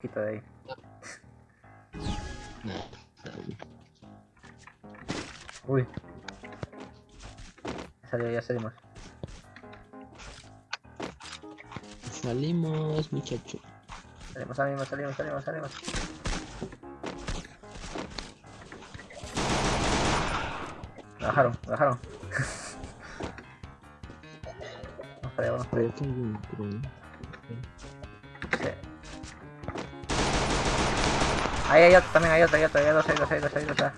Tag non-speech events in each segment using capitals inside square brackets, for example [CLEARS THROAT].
Quito de ahí. Uy. Ya salió, ya salimos. Salimos, muchacho. Salimos, salimos, salimos, salimos, salimos. Bajaron, bajaron. [LAUGHS] vamos para allá, vamos para allá. Ahí hay otro, también hay otro, hay otro, hay dos, hay dos, hay dos, hay dos.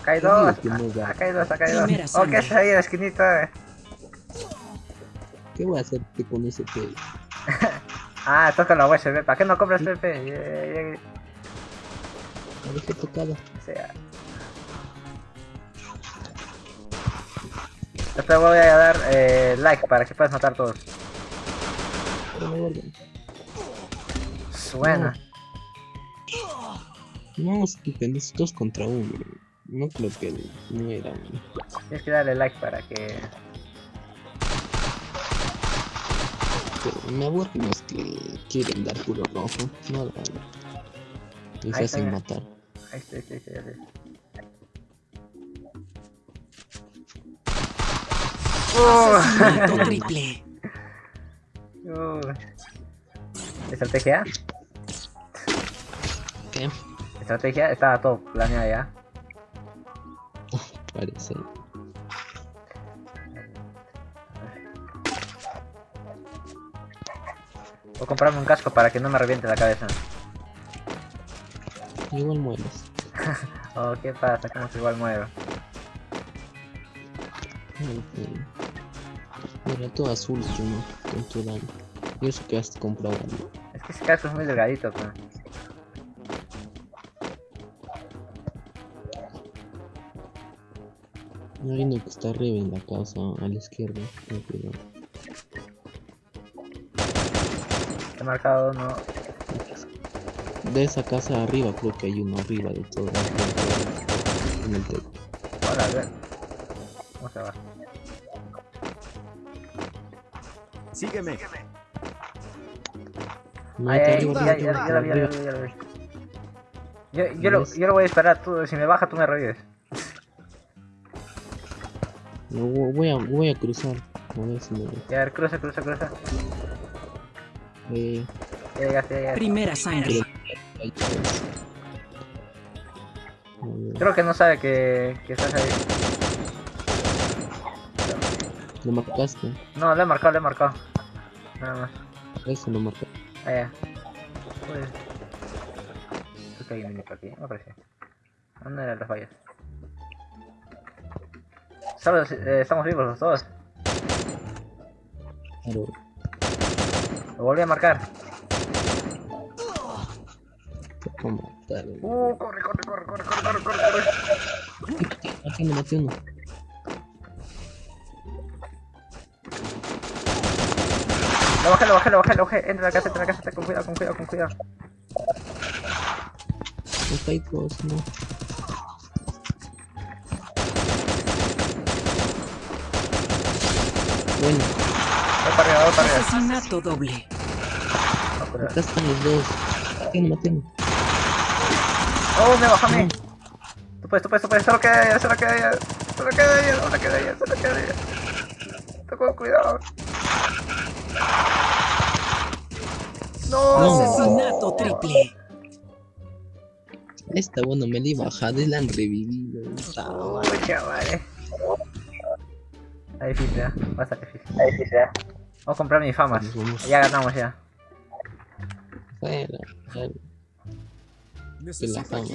Acá hay dos, que no da. acá hay dos, acá hay dos. Oh. ¿qué haces ahí en la esquinita? eh? ¿Qué voy a hacerte con ese pelo? [LAUGHS] Ah, con la USB, ¿para qué no compras PP? A ver qué tocaba. O sea. Después voy a dar eh, like para que puedas matar todos. Pero me guardo. Buena. No, es dos contra uno. No creo que no era uno. Tienes que darle like para que... Pero me aburren los que quieren dar puro rojo. No Y Ahí se está, hacen matar. Ahí está, ahí está, ahí está, ahí está. Asesinato triple. Uh. Estrategia. ¿Qué? Estrategia, estaba todo planeado ya. Parece. Voy a comprarme un casco para que no me reviente la cabeza. Igual mueres. [LAUGHS] Oh, ¿qué pasa? ¿Cómo se igual sí. Mira, todo azul tú no, con tu daño. Y eso que has comprado. Es que ese casco es muy delgadito, pues. Hay uno que está arriba en la casa, a la izquierda. cuidado. He marcado uno. De esa casa arriba, creo que hay uno arriba de todo. En el techo. Hola, a ver. ¿Cómo se va? Sígueme. Yo, yo, lo, yo lo voy a esperar, tú, si me baja tú me revives. [LAUGHS] No, vo- voy a, voy a cruzar. A ver si me. Ya, a ver, cruza, cruza, cruza. Eh, Ya llegaste, ya llegaste. Primera sangre. ver, Creo que no sabe que, que estás ahí. Lo marcaste. No, le he marcado, le he marcado. Nada más. Eso lo marcaste. Ah, ya. Pues... Creo que hay un por aquí, me parece. ¿Dónde eran las vallas? Solo eh, estamos vivos los dos. Lo volví a marcar. Matar. Uh, corre, corre, corre, corre, corre, corre, corre, corre. Aquí me Lo bajé, lo bajé, lo bajé, lo bajé. Entra en la casa, entra en la casa, con cuidado, con cuidado, con cuidado. Está ahí todos, no. Bueno, Voy para arriba, voy para arriba. Asesinato doble. Acá están los dos. Maté uno. Oh, me bajó a mí. Tú puedes, tú puedes, tú puedes. Solo queda ella, solo queda ella. Solo queda ella, solo queda ella, solo queda ella. Tú con cuidado. No. Asesinato triple. Esta bueno me la he bajado y la han revivido. No, chavales. Está difícil, ¿eh? Bastante difícil. Está difícil, ¿eh? Vamos a comprar mis famas. Ya ganamos ya. Bueno, bueno. La fama,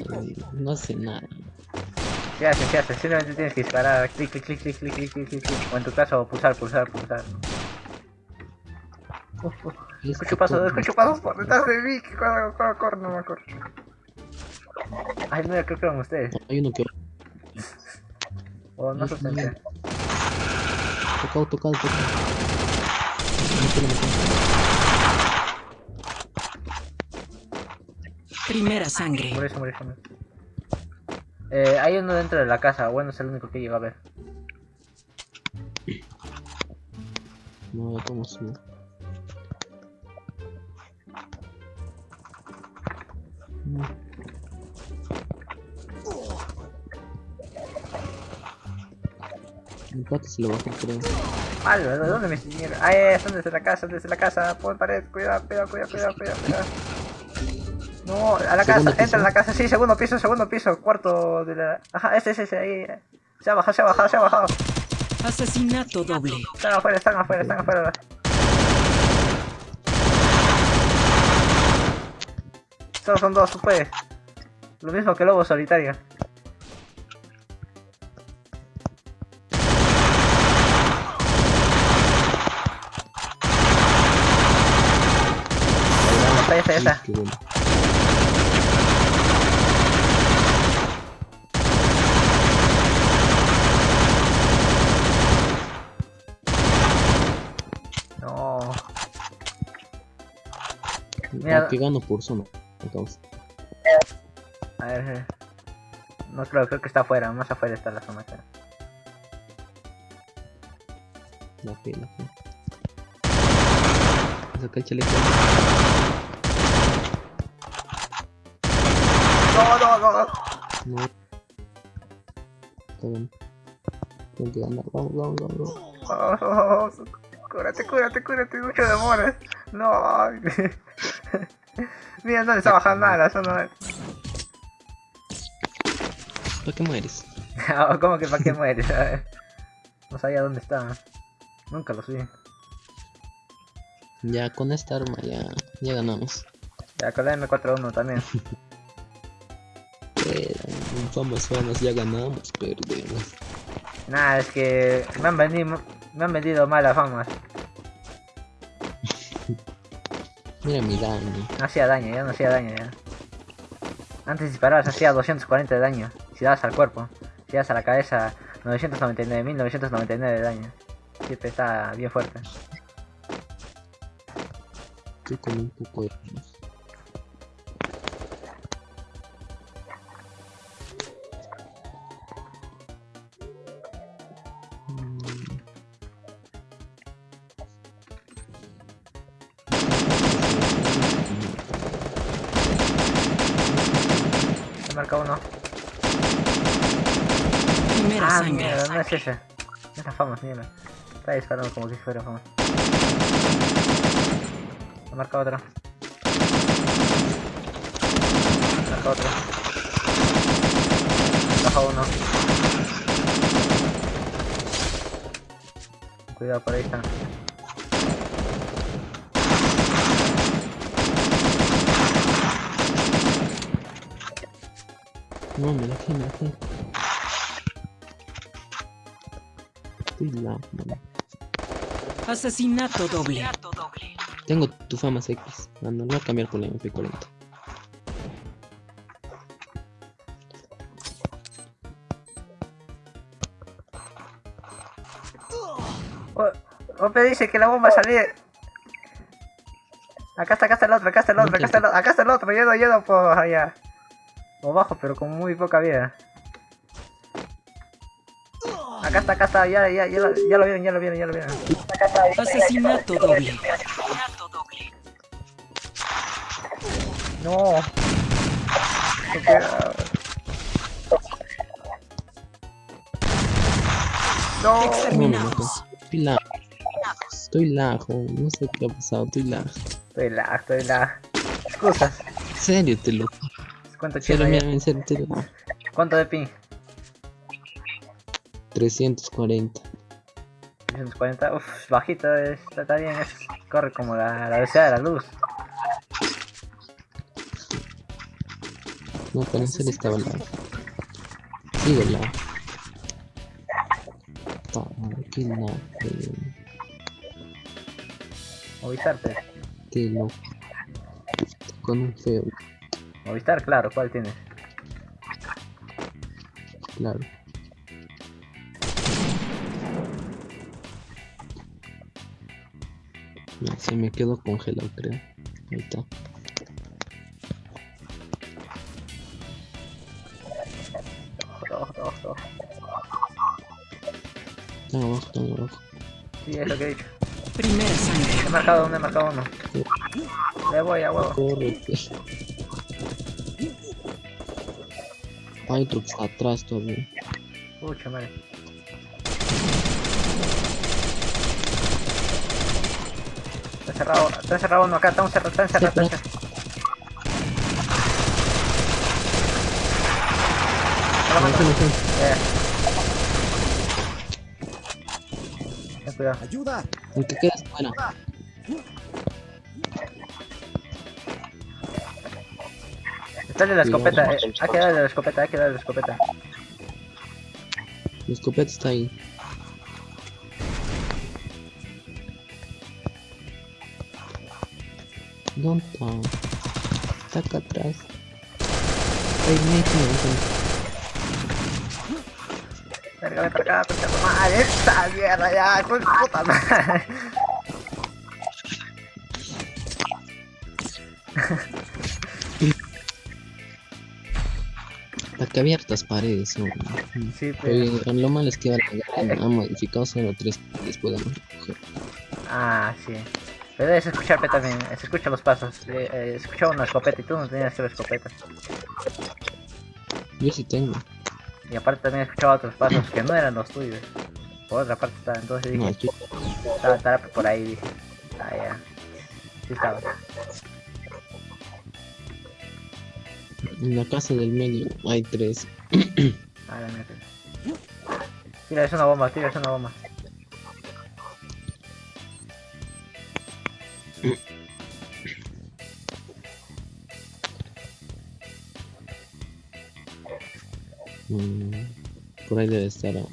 no hace nada. ¿Qué haces? Simplemente tienes que disparar. Clic, clic, clic, clic, clic, clic, clic, clic. O en tu caso, pulsar, pulsar, pulsar. Escucho pasos, escucho pasos por detrás de mí. que Corre, corre, corre, no me acuerdo. Ay, no, creo que eran ustedes. Hay uno que O no sustenté. tocado, tocado, tocado. Mételo. Primera sangre. Se murió, se murió. Eh, hay uno dentro de la casa. Bueno, es el único que llega a ver. No, ya como subo. Pata se lo bajó, creo. Malo, ¿de dónde me siguieron? Ahí es, desde la casa, desde la casa, pon pared, cuidado, cuidado, cuidado, cuidado, cuidado, cuidado. No, a la casa, entra a la casa, sí, segundo piso, segundo piso, cuarto de la... Ajá, ese, ese, ese, ahí. Se ha bajado, se ha bajado, se ha bajado. Asesinato doble. Están afuera, están afuera, están afuera. Solo son dos, tú puedes. Lo mismo que lobo solitario. Esa, esa, esa. Qué bueno. No. Mira. Aquí gano por zona. Entonces, A ver. eh. No creo, creo que está afuera, más afuera está la zona. la pena. la fe. Saca el chaleco. No, no, no. No. Bien. Tengo que ganar. Vamos, vamos, vamos. vamos. Oh, [LAUGHS] Cúrate, cúrate, cúrate, mucho demora. No. [LAUGHS] Mira, no le está bajando nada la zona. ¿Para qué mueres? [LAUGHS] ¿Cómo que para qué mueres? A ver. No sabía dónde estaba. Nunca lo vi. Ya con esta arma ya, ya ganamos. Ya con la M41 también. [LAUGHS] Famas famas ya ganamos, perdemos. Nada, es que me han vendido, me han vendido malas famas. Mira mi daño. No hacía daño, ya no hacía daño ya. Antes disparabas hacía 240 de daño. Si dabas al cuerpo. Si das a la cabeza 999.999 de daño. Siempre está bien fuerte. Estoy con un poco de marca uno. Primera Ah, sangre. mierda, no es ese. No es la fama, mierda. Está disparando como si fuera fama. Me marca otro. Me marca otro. Baja uno. Cuidado, por ahí están. No, me la me la Estoy la, mano. Asesinato doble. Tengo tu fama X. Ah, no, no voy a cambiar por la MP40. Oh, Ope dice que la bomba salir. Acá está, acá está el otro, acá está el otro, acá está el otro, acá está el otro, allá. O bajo, pero con muy poca vida. Acá está, acá está, ya, ya, ya, lo, ya lo vieron, ya lo vieron, ya lo vieron. Asesinato doble. No. Se queda- No. No. Exterminados. Estoy la. Estoy lajo. No sé qué ha pasado. Estoy lajo. Estoy la, estoy la. Excusas. En serio, te lo. ¿Cuánto lo. ¿Cuánto de ping? 340. 340. Uff, bajito, está, está bien. Es, corre como la, la velocidad de la luz. No, pero serio estaba la. Sigo la. Toma, qué la. Movistar, pues. Qué loco. Con un feo, Movistar, claro, ¿cuál tienes? claro. Se me quedó congelado, creo. Ahí está. Están abajo, están abajo. Sí, es lo que he dicho. Primera sangre. He marcado uno, he marcado uno. Le voy a huevo. Corre, Hay otro atrás todavía. Pucha madre. Está encerrado, está encerrado uno acá, está encerrado, está encerrado, está encerrado. Está No, matando. no, no. De la escopeta, eh. Hay que darle la escopeta, hay que darle la escopeta. La escopeta está ahí. ¿Dónde está? Está acá atrás. Ay, me Verga, ven para acá, madre. Esta mierda ya, con puta madre. [LAUGHS] que abiertas paredes, ¿no? Sí, pero. Lo malo es que ahora ha modificado solo tres de coger. Ah, sí. Pero debes escucharme también, se escuchan los pasos. Eh, eh, escuchaba una escopeta y tú no tenías que la escopeta. Yo sí tengo. Y aparte también escuchaba otros pasos que no eran los tuyos. Por otra parte estaba, entonces No, dije, yo, estaba, estaba por ahí, dije. Ah, ya. Sí estaba. En la casa del medio hay tres. [CLEARS THROAT] Ah, la mierda. Tira, es una bomba, tira, es una bomba. Mm, por ahí debe estar. ah.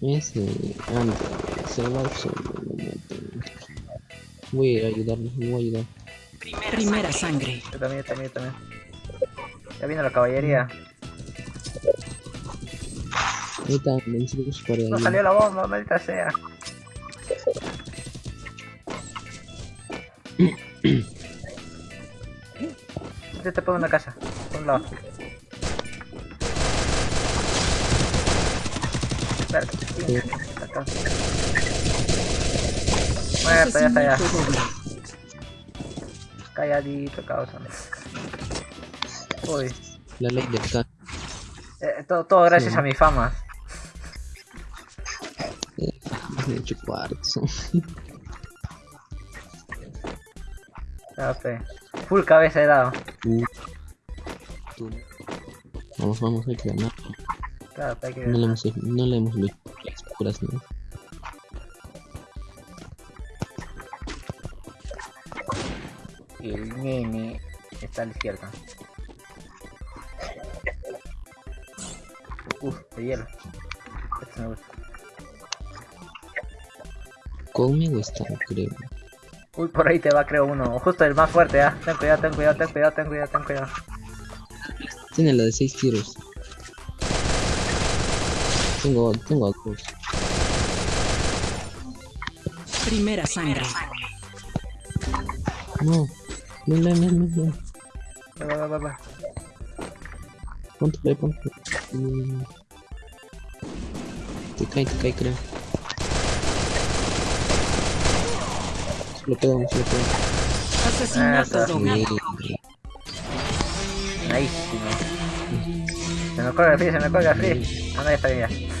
Ese anda, se va matan. Voy a ir a ayudarlo, lo voy a ayudar. Primera sangre. Yo también, yo también, yo también. Ya vino la caballería. Ahí está, vencimos por ahí. No salió la bomba, maldita sea. Yo te pongo en una casa, por un lado. Verga, acá. Muerto, ya está ya. Calladito, causa. Uy, La ley del K. eh, todo, todo gracias Sí. a mi fama. De hecho, cuartos. [LAUGHS] Ya, pe. Full cabeza he dado. Uh. Vamos, vamos, hay que ganar. Claro, hay que No le hemos, no le hemos visto las puras, ¿no? Y el nene está a la izquierda. Uf, de hielo. Este me gusta. Conmigo está, creo. Uy, por ahí te va, creo, uno. Justo el más fuerte, ah. Ten cuidado, ten cuidado, ten cuidado, ten cuidado, ten cuidado. Tiene la de 6 tiros. Tengo, tengo a. Primera sangre. No. No, no, no, no, no. Va, va, va, va. Ponte play, ponte play. Mm. Te cae, te cae, creo. Se lo pegamos, se lo pegamos. Asesinato Ah. Mierda. Nice. Se me cuelga el free, se me cuelga el free. Ah, no, ya está bien ya.